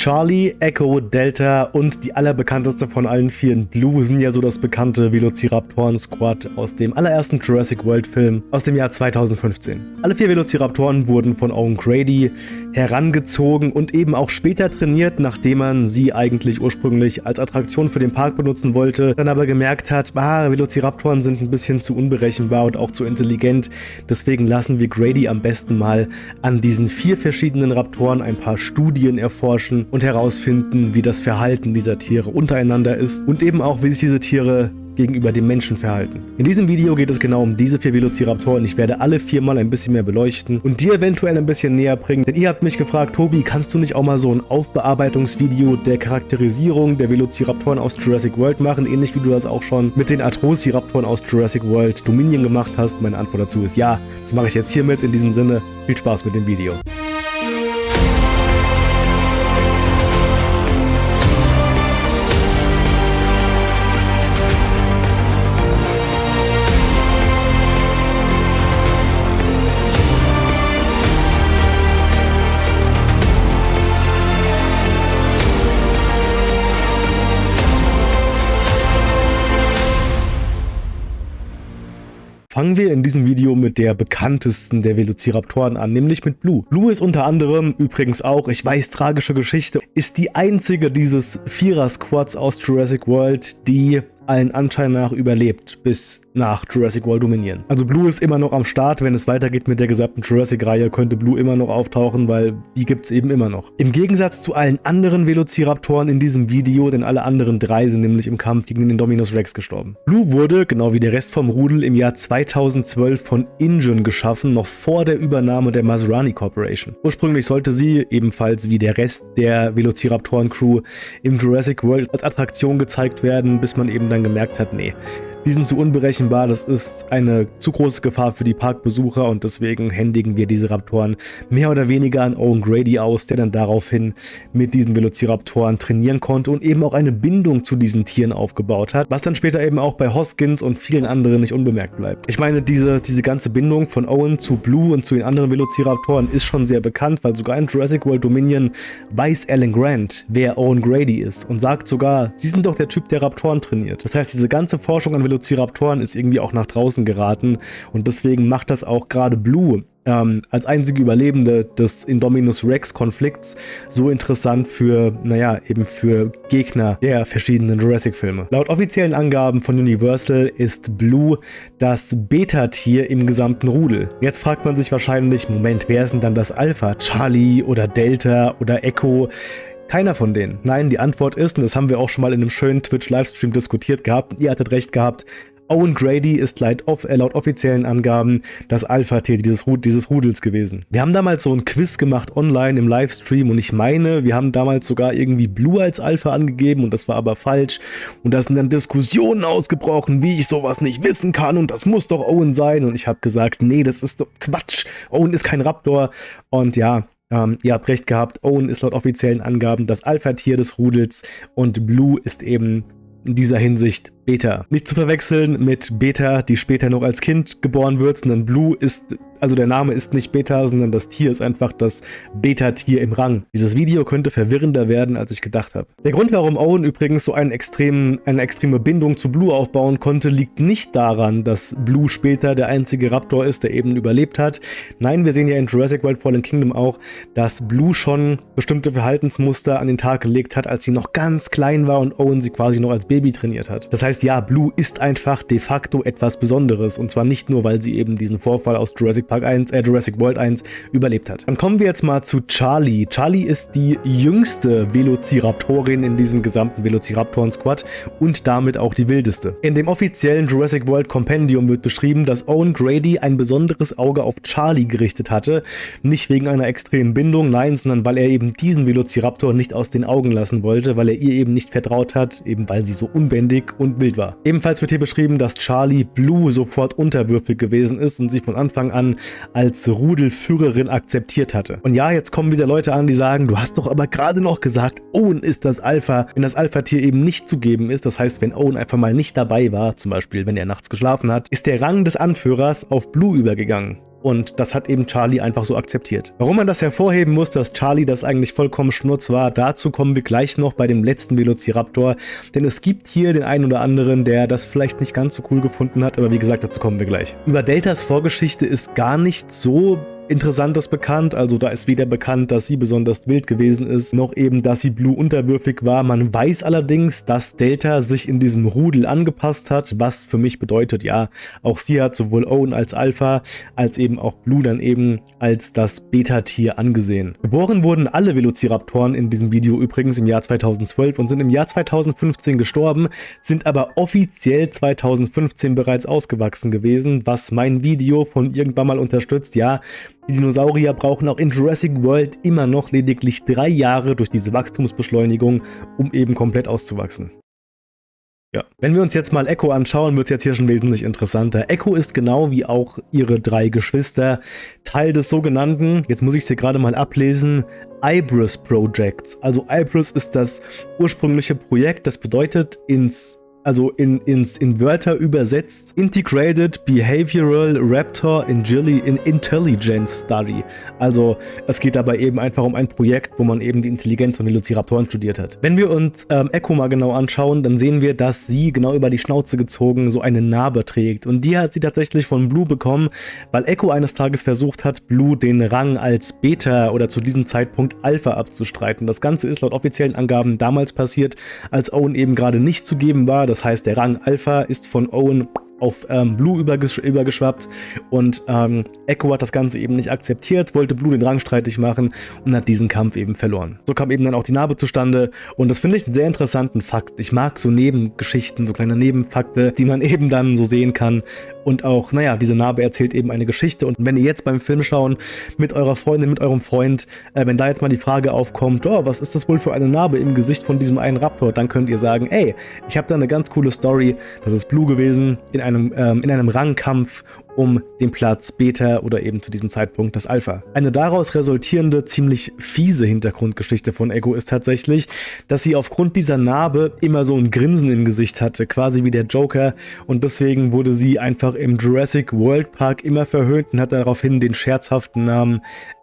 Charlie, Echo, Delta und die allerbekannteste von allen vieren Blue sind ja so das bekannte Velociraptoren-Squad aus dem allerersten Jurassic World-Film aus dem Jahr 2015. Alle vier Velociraptoren wurden von Owen Grady herangezogen und eben auch später trainiert, nachdem man sie eigentlich ursprünglich als Attraktion für den Park benutzen wollte, dann aber gemerkt hat, ah, Velociraptoren sind ein bisschen zu unberechenbar und auch zu intelligent, deswegen lassen wir Grady am besten mal an diesen vier verschiedenen Raptoren ein paar Studien erforschen und herausfinden, wie das Verhalten dieser Tiere untereinander ist und eben auch, wie sich diese Tiere gegenüber dem Menschen verhalten. In diesem Video geht es genau um diese vier Velociraptoren. Ich werde alle vier mal ein bisschen mehr beleuchten und dir eventuell ein bisschen näher bringen. Denn ihr habt mich gefragt, Tobi, kannst du nicht auch mal so ein Aufbearbeitungsvideo der Charakterisierung der Velociraptoren aus Jurassic World machen, ähnlich wie du das auch schon mit den Atrociraptoren aus Jurassic World Dominion gemacht hast? Meine Antwort dazu ist ja. Das mache ich jetzt hiermit. In diesem Sinne, viel Spaß mit dem Video. Fangen wir in diesem Video mit der bekanntesten der Velociraptoren an, nämlich mit Blue. Blue ist unter anderem, übrigens auch, ich weiß, tragische Geschichte, ist die einzige dieses Vierer-Squads aus Jurassic World, die allen Anschein nach überlebt bis nach Jurassic World Dominion. Also Blue ist immer noch am Start, wenn es weitergeht mit der gesamten Jurassic-Reihe, könnte Blue immer noch auftauchen, weil die gibt es eben immer noch. Im Gegensatz zu allen anderen Velociraptoren in diesem Video, denn alle anderen drei sind nämlich im Kampf gegen den Dominus Rex gestorben. Blue wurde, genau wie der Rest vom Rudel, im Jahr 2012 von InGen geschaffen, noch vor der Übernahme der Maserani Corporation. Ursprünglich sollte sie, ebenfalls wie der Rest der Velociraptoren-Crew, im Jurassic World als Attraktion gezeigt werden, bis man eben dann gemerkt hat, nee, die sind zu unberechenbar, das ist eine zu große Gefahr für die Parkbesucher und deswegen händigen wir diese Raptoren mehr oder weniger an Owen Grady aus, der dann daraufhin mit diesen Velociraptoren trainieren konnte und eben auch eine Bindung zu diesen Tieren aufgebaut hat, was dann später eben auch bei Hoskins und vielen anderen nicht unbemerkt bleibt. Ich meine, diese, diese ganze Bindung von Owen zu Blue und zu den anderen Velociraptoren ist schon sehr bekannt, weil sogar in Jurassic World Dominion weiß Alan Grant, wer Owen Grady ist und sagt sogar, sie sind doch der Typ, der Raptoren trainiert. Das heißt, diese ganze Forschung an Velociraptoren ist irgendwie auch nach draußen geraten und deswegen macht das auch gerade Blue ähm, als einzige Überlebende des Indominus Rex Konflikts so interessant für, naja, eben für Gegner der verschiedenen Jurassic-Filme. Laut offiziellen Angaben von Universal ist Blue das Beta-Tier im gesamten Rudel. Jetzt fragt man sich wahrscheinlich, Moment, wer ist denn dann das Alpha? Charlie oder Delta oder Echo? Keiner von denen. Nein, die Antwort ist, und das haben wir auch schon mal in einem schönen Twitch-Livestream diskutiert gehabt, ihr hattet recht gehabt, Owen Grady ist laut, äh, laut offiziellen Angaben das Alpha-Tier dieses, dieses Rudels gewesen. Wir haben damals so ein Quiz gemacht online im Livestream und ich meine, wir haben damals sogar irgendwie Blue als Alpha angegeben und das war aber falsch. Und da sind dann Diskussionen ausgebrochen, wie ich sowas nicht wissen kann und das muss doch Owen sein. Und ich habe gesagt, nee, das ist doch Quatsch. Owen ist kein Raptor. Und ja, ähm, ihr habt recht gehabt, Owen ist laut offiziellen Angaben das Alpha-Tier des Rudels und Blue ist eben in dieser Hinsicht Beta. Nicht zu verwechseln mit Beta, die später noch als Kind geboren wird, sondern Blue ist also der Name ist nicht Beta, sondern das Tier ist einfach das Beta-Tier im Rang. Dieses Video könnte verwirrender werden, als ich gedacht habe. Der Grund, warum Owen übrigens so einen extremen, eine extreme Bindung zu Blue aufbauen konnte, liegt nicht daran, dass Blue später der einzige Raptor ist, der eben überlebt hat. Nein, wir sehen ja in Jurassic World Fallen Kingdom auch, dass Blue schon bestimmte Verhaltensmuster an den Tag gelegt hat, als sie noch ganz klein war und Owen sie quasi noch als Baby trainiert hat. Das heißt, ja, Blue ist einfach de facto etwas Besonderes und zwar nicht nur, weil sie eben diesen Vorfall aus Jurassic Park 1, äh, Jurassic World 1 überlebt hat. Dann kommen wir jetzt mal zu Charlie. Charlie ist die jüngste Velociraptorin in diesem gesamten Velociraptoren-Squad und damit auch die wildeste. In dem offiziellen Jurassic World Compendium wird beschrieben, dass Owen Grady ein besonderes Auge auf Charlie gerichtet hatte. Nicht wegen einer extremen Bindung, nein, sondern weil er eben diesen Velociraptor nicht aus den Augen lassen wollte, weil er ihr eben nicht vertraut hat, eben weil sie so unbändig und wild war. Ebenfalls wird hier beschrieben, dass Charlie Blue sofort unterwürfig gewesen ist und sich von Anfang an als Rudelführerin akzeptiert hatte. Und ja, jetzt kommen wieder Leute an, die sagen, du hast doch aber gerade noch gesagt, Owen ist das Alpha. Wenn das Alpha-Tier eben nicht zugeben ist, das heißt, wenn Owen einfach mal nicht dabei war, zum Beispiel wenn er nachts geschlafen hat, ist der Rang des Anführers auf Blue übergegangen. Und das hat eben Charlie einfach so akzeptiert. Warum man das hervorheben muss, dass Charlie das eigentlich vollkommen schnurz war, dazu kommen wir gleich noch bei dem letzten Velociraptor. Denn es gibt hier den einen oder anderen, der das vielleicht nicht ganz so cool gefunden hat, aber wie gesagt, dazu kommen wir gleich. Über Deltas Vorgeschichte ist gar nicht so Interessantes bekannt. Also da ist weder bekannt, dass sie besonders wild gewesen ist, noch eben, dass sie Blue unterwürfig war. Man weiß allerdings, dass Delta sich in diesem Rudel angepasst hat, was für mich bedeutet, ja, auch sie hat sowohl Owen als Alpha, als eben auch Blue dann eben als das Beta-Tier angesehen. Geboren wurden alle Velociraptoren in diesem Video übrigens im Jahr 2012 und sind im Jahr 2015 gestorben, sind aber offiziell 2015 bereits ausgewachsen gewesen, was mein Video von irgendwann mal unterstützt. Ja, die Dinosaurier brauchen auch in Jurassic World immer noch lediglich drei Jahre durch diese Wachstumsbeschleunigung, um eben komplett auszuwachsen. Ja, wenn wir uns jetzt mal Echo anschauen, wird es jetzt hier schon wesentlich interessanter. Echo ist genau wie auch ihre drei Geschwister Teil des sogenannten, jetzt muss ich es hier gerade mal ablesen, Ibris Projects. Also Ibris ist das ursprüngliche Projekt, das bedeutet ins also in, ins, in Wörter übersetzt, Integrated Behavioral Raptor Intelligence Study. Also es geht dabei eben einfach um ein Projekt, wo man eben die Intelligenz von Velociraptoren studiert hat. Wenn wir uns ähm, Echo mal genau anschauen, dann sehen wir, dass sie genau über die Schnauze gezogen so eine Narbe trägt. Und die hat sie tatsächlich von Blue bekommen, weil Echo eines Tages versucht hat, Blue den Rang als Beta oder zu diesem Zeitpunkt Alpha abzustreiten. Das Ganze ist laut offiziellen Angaben damals passiert, als Owen eben gerade nicht zu geben war. Das heißt, der Rang Alpha ist von Owen auf ähm, Blue übergesch übergeschwappt und ähm, Echo hat das Ganze eben nicht akzeptiert, wollte Blue den Rang streitig machen und hat diesen Kampf eben verloren. So kam eben dann auch die Narbe zustande und das finde ich einen sehr interessanten Fakt. Ich mag so Nebengeschichten, so kleine Nebenfakte, die man eben dann so sehen kann und auch, naja, diese Narbe erzählt eben eine Geschichte. Und wenn ihr jetzt beim Film schauen mit eurer Freundin, mit eurem Freund, äh, wenn da jetzt mal die Frage aufkommt, oh, was ist das wohl für eine Narbe im Gesicht von diesem einen Raptor, dann könnt ihr sagen, ey, ich habe da eine ganz coole Story, das ist Blue gewesen in einem, ähm, in einem Rangkampf um den Platz Beta oder eben zu diesem Zeitpunkt das Alpha. Eine daraus resultierende, ziemlich fiese Hintergrundgeschichte von Echo ist tatsächlich, dass sie aufgrund dieser Narbe immer so ein Grinsen im Gesicht hatte, quasi wie der Joker und deswegen wurde sie einfach im Jurassic World Park immer verhöhnt und hat daraufhin den scherzhaften Namen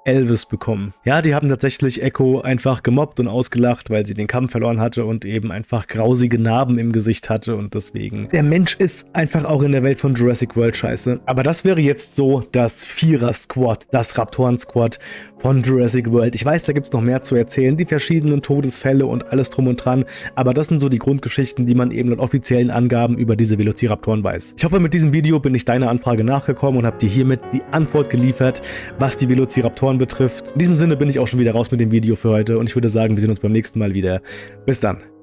Elvis bekommen. Ja, die haben tatsächlich Echo einfach gemobbt und ausgelacht, weil sie den Kampf verloren hatte und eben einfach grausige Narben im Gesicht hatte und deswegen. Der Mensch ist einfach auch in der Welt von Jurassic World scheiße. Aber das wäre jetzt so das Vierer-Squad, das Raptoren-Squad von Jurassic World. Ich weiß, da gibt es noch mehr zu erzählen, die verschiedenen Todesfälle und alles drum und dran, aber das sind so die Grundgeschichten, die man eben laut offiziellen Angaben über diese Velociraptoren weiß. Ich hoffe, mit diesem Video bin ich deiner Anfrage nachgekommen und habe dir hiermit die Antwort geliefert, was die Velociraptoren betrifft. In diesem Sinne bin ich auch schon wieder raus mit dem Video für heute und ich würde sagen, wir sehen uns beim nächsten Mal wieder. Bis dann.